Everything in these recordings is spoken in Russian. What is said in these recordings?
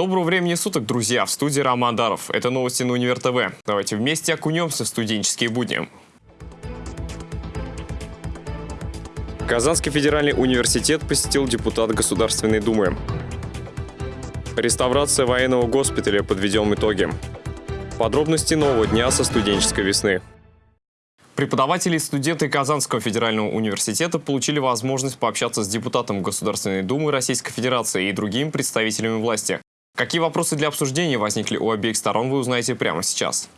Доброго времени суток, друзья! В студии Роман Даров. Это новости на Универ ТВ. Давайте вместе окунемся в студенческие будни. Казанский федеральный университет посетил депутат Государственной Думы. Реставрация военного госпиталя подведем итоги. Подробности нового дня со студенческой весны. Преподаватели и студенты Казанского федерального университета получили возможность пообщаться с депутатом Государственной Думы Российской Федерации и другими представителями власти. Какие вопросы для обсуждения возникли у обеих сторон, вы узнаете прямо сейчас.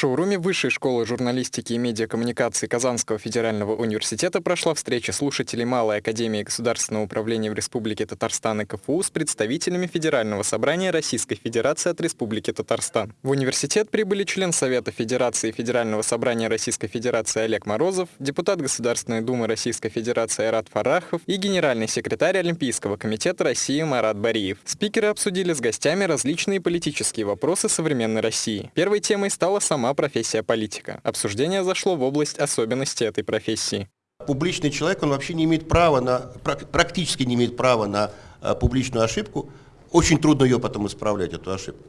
Шоуруме Высшей школы журналистики и медиакоммуникации Казанского федерального университета прошла встреча слушателей Малой академии государственного управления в Республике Татарстан и КФУ с представителями Федерального собрания Российской Федерации от Республики Татарстан. В университет прибыли член Совета Федерации Федерального собрания Российской Федерации Олег Морозов, депутат Государственной Думы Российской Федерации Айрат Фарахов и генеральный секретарь Олимпийского комитета России Марат Бариев. Спикеры обсудили с гостями различные политические вопросы современной России. Первой темой стала сама сама профессия политика. Обсуждение зашло в область особенностей этой профессии. Публичный человек, он вообще не имеет права на, практически не имеет права на э, публичную ошибку. Очень трудно ее потом исправлять, эту ошибку.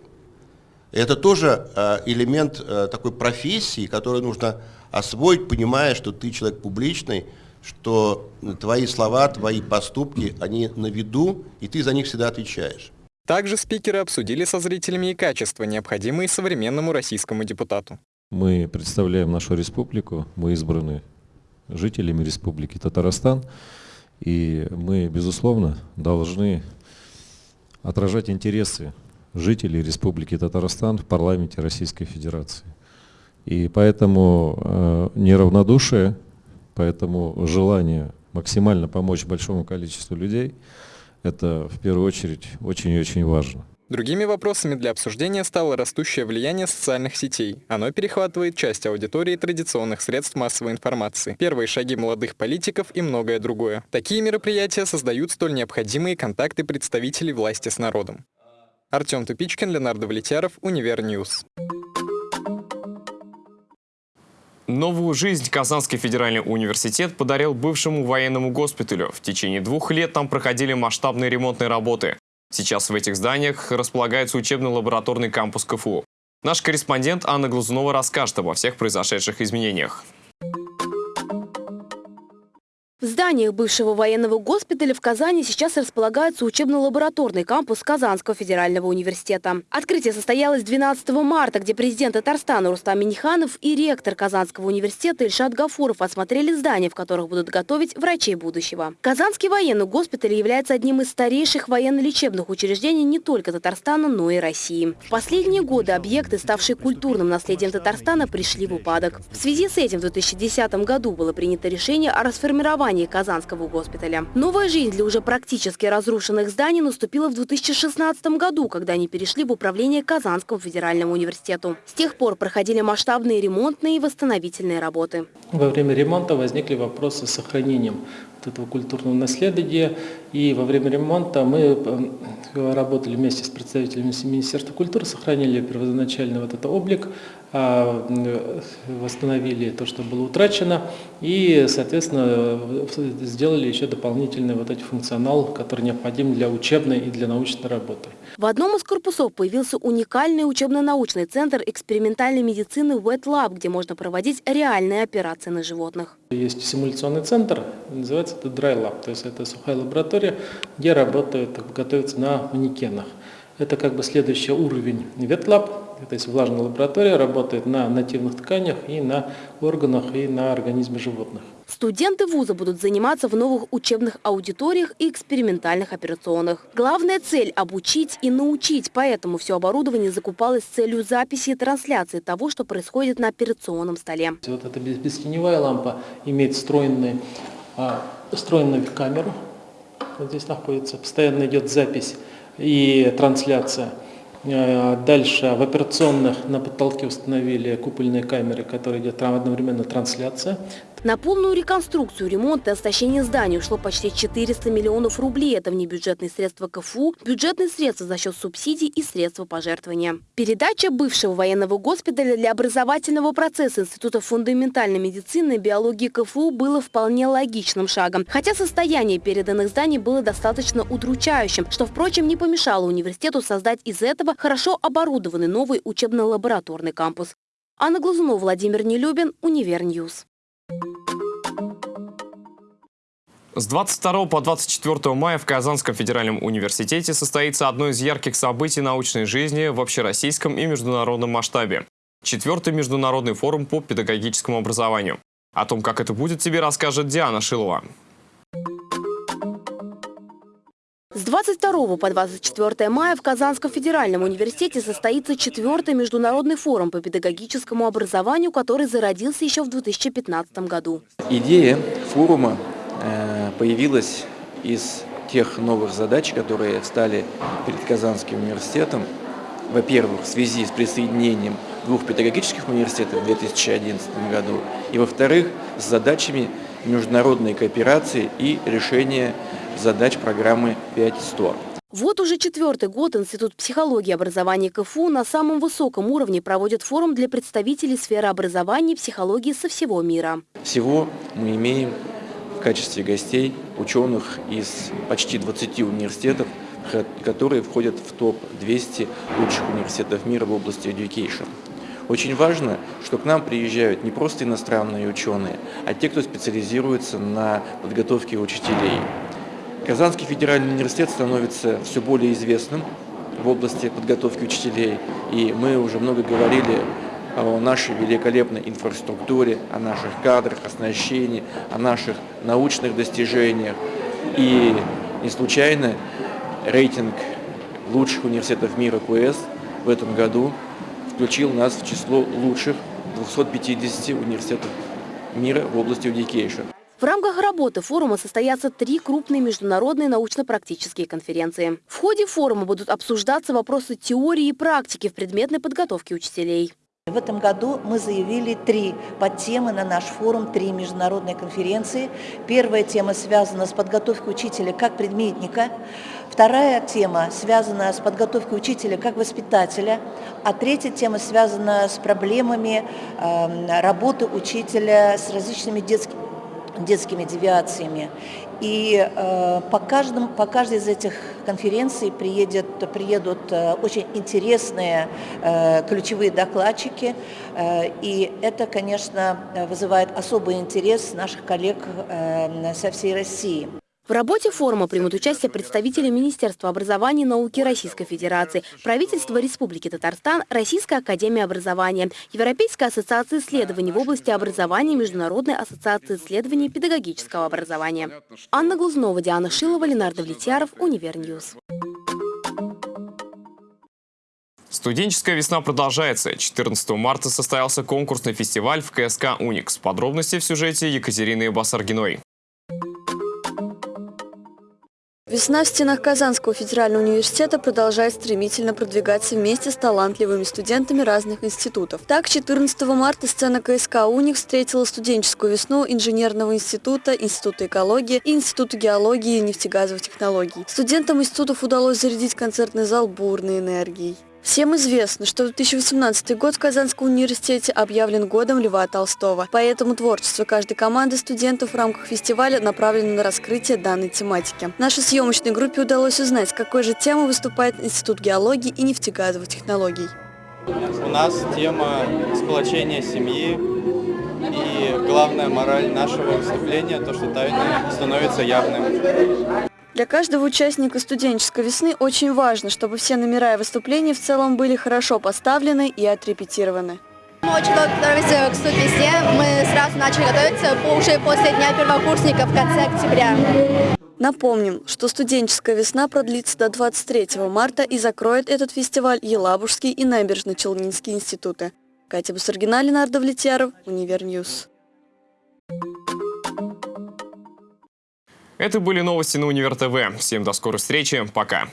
Это тоже э, элемент э, такой профессии, которую нужно освоить, понимая, что ты человек публичный, что твои слова, твои поступки, они на виду, и ты за них всегда отвечаешь. Также спикеры обсудили со зрителями и качества, необходимые современному российскому депутату. Мы представляем нашу республику, мы избраны жителями республики Татарстан, и мы, безусловно, должны отражать интересы жителей республики Татарстан в парламенте Российской Федерации. И поэтому э, неравнодушие, поэтому желание максимально помочь большому количеству людей – это в первую очередь очень и очень важно. Другими вопросами для обсуждения стало растущее влияние социальных сетей. Оно перехватывает часть аудитории традиционных средств массовой информации, первые шаги молодых политиков и многое другое. Такие мероприятия создают столь необходимые контакты представителей власти с народом. Артем Тупичкин, Леонардо Влетьяров, UniverNews. Новую жизнь Казанский федеральный университет подарил бывшему военному госпиталю. В течение двух лет там проходили масштабные ремонтные работы. Сейчас в этих зданиях располагается учебно-лабораторный кампус КФУ. Наш корреспондент Анна Глазунова расскажет обо всех произошедших изменениях. В зданиях бывшего военного госпиталя в Казани сейчас располагается учебно-лабораторный кампус Казанского федерального университета. Открытие состоялось 12 марта, где президент Татарстана Рустам Миниханов и ректор Казанского университета Ильшат Гафуров осмотрели здания, в которых будут готовить врачей будущего. Казанский военный госпиталь является одним из старейших военно-лечебных учреждений не только Татарстана, но и России. В последние годы объекты, ставшие культурным наследием Татарстана, пришли в упадок. В связи с этим в 2010 году было принято решение о расформировании здании Казанского госпиталя. Новая жизнь для уже практически разрушенных зданий наступила в 2016 году, когда они перешли в управление Казанскому федеральному университету. С тех пор проходили масштабные ремонтные и восстановительные работы. Во время ремонта возникли вопросы с сохранением этого культурного наследия. И во время ремонта мы э, работали вместе с представителями Министерства культуры, сохранили первоначальный вот этот облик, а, восстановили то, что было утрачено, и, соответственно, сделали еще дополнительный вот этот функционал, который необходим для учебной и для научной работы. В одном из корпусов появился уникальный учебно-научный центр экспериментальной медицины Wet Lab, где можно проводить реальные операции на животных. Есть симуляционный центр, называется это Dry Lab, то есть это сухая лаборатория, где работают, готовятся на манекенах. Это как бы следующий уровень Lab, то есть влажная лаборатория работает на нативных тканях и на органах и на организме животных. Студенты вуза будут заниматься в новых учебных аудиториях и экспериментальных операционных. Главная цель – обучить и научить, поэтому все оборудование закупалось с целью записи и трансляции того, что происходит на операционном столе. Вот эта бестеневая лампа имеет встроенную, а, встроенную камеру. Вот здесь находится, постоянно идет запись и трансляция. Э, дальше в операционных на потолке установили купольные камеры, которые идет одновременно трансляция. На полную реконструкцию, ремонт и оснащение зданий ушло почти 400 миллионов рублей. Это внебюджетные средства КФУ, бюджетные средства за счет субсидий и средства пожертвования. Передача бывшего военного госпиталя для образовательного процесса Института фундаментальной медицины и биологии КФУ было вполне логичным шагом. Хотя состояние переданных зданий было достаточно удручающим, что, впрочем, не помешало университету создать из этого хорошо оборудованный новый учебно-лабораторный кампус. Анна Глазунова, Владимир Нелюбин, UniverNews. С 22 по 24 мая в Казанском федеральном университете состоится одно из ярких событий научной жизни в общероссийском и международном масштабе. Четвертый международный форум по педагогическому образованию. О том, как это будет, тебе расскажет Диана Шилова. С 22 по 24 мая в Казанском федеральном университете состоится четвертый международный форум по педагогическому образованию, который зародился еще в 2015 году. Идея форума э, появилась из тех новых задач, которые встали перед Казанским университетом. Во-первых, в связи с присоединением двух педагогических университетов в 2011 году, и во-вторых, с задачами международной кооперации и решения задач программы 5.100. Вот уже четвертый год Институт психологии и образования КФУ на самом высоком уровне проводит форум для представителей сферы образования и психологии со всего мира. Всего мы имеем в качестве гостей ученых из почти 20 университетов, которые входят в топ-200 лучших университетов мира в области education. Очень важно, что к нам приезжают не просто иностранные ученые, а те, кто специализируется на подготовке учителей. Казанский федеральный университет становится все более известным в области подготовки учителей, и мы уже много говорили о нашей великолепной инфраструктуре, о наших кадрах, оснащении, о наших научных достижениях. И не случайно рейтинг лучших университетов мира КУЭС в этом году включил нас в число лучших 250 университетов мира в области education. В рамках работы форума состоятся три крупные международные научно-практические конференции. В ходе форума будут обсуждаться вопросы теории и практики в предметной подготовке учителей. В этом году мы заявили три подтемы на наш форум, три международные конференции. Первая тема связана с подготовкой учителя как предметника. Вторая тема связана с подготовкой учителя как воспитателя. А третья тема связана с проблемами э, работы учителя с различными детскими детскими девиациями. И э, по, каждому, по каждой из этих конференций приедет, приедут э, очень интересные э, ключевые докладчики. Э, и это, конечно, вызывает особый интерес наших коллег э, со всей России. В работе форума примут участие представители Министерства образования и науки Российской Федерации, правительства Республики Татарстан, Российская академия образования, Европейская ассоциация исследований в области образования и Международная ассоциация исследований педагогического образования. Анна Глазунова, Диана Шилова, Леонардо Влетьяров, UniverNews. Студенческая весна продолжается. 14 марта состоялся конкурсный фестиваль в КСК «Уникс». Подробности в сюжете Екатерины Басаргиной. Весна в стенах Казанского федерального университета продолжает стремительно продвигаться вместе с талантливыми студентами разных институтов. Так, 14 марта сцена КСК «Уникс» встретила студенческую весну Инженерного института, Института экологии и Института геологии и нефтегазовых технологий. Студентам институтов удалось зарядить концертный зал бурной энергией. Всем известно, что 2018 год в Казанском университете объявлен годом Льва Толстого. Поэтому творчество каждой команды студентов в рамках фестиваля направлено на раскрытие данной тематики. Нашей съемочной группе удалось узнать, какой же темой выступает Институт геологии и нефтегазовых технологий. У нас тема сплочения семьи и главная мораль нашего выступления, то, что тайна становится явным. Для каждого участника студенческой весны очень важно, чтобы все номера и выступления в целом были хорошо поставлены и отрепетированы. Мы очень долго готовились к студвесне. Мы сразу начали готовиться уже после Дня первокурсника в конце октября. Напомним, что студенческая весна продлится до 23 марта и закроет этот фестиваль Елабужский и Набережно-Челнинский институты. Катя Бусаргина, Леонардо Влетьяров, UniverNews. Это были новости на Универ ТВ. Всем до скорой встречи. Пока.